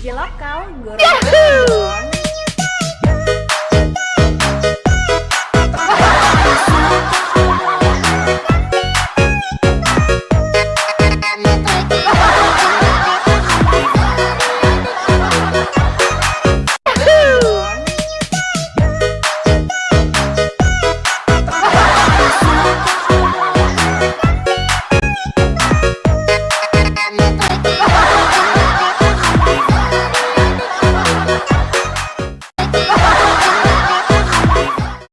DJ lokal, guru.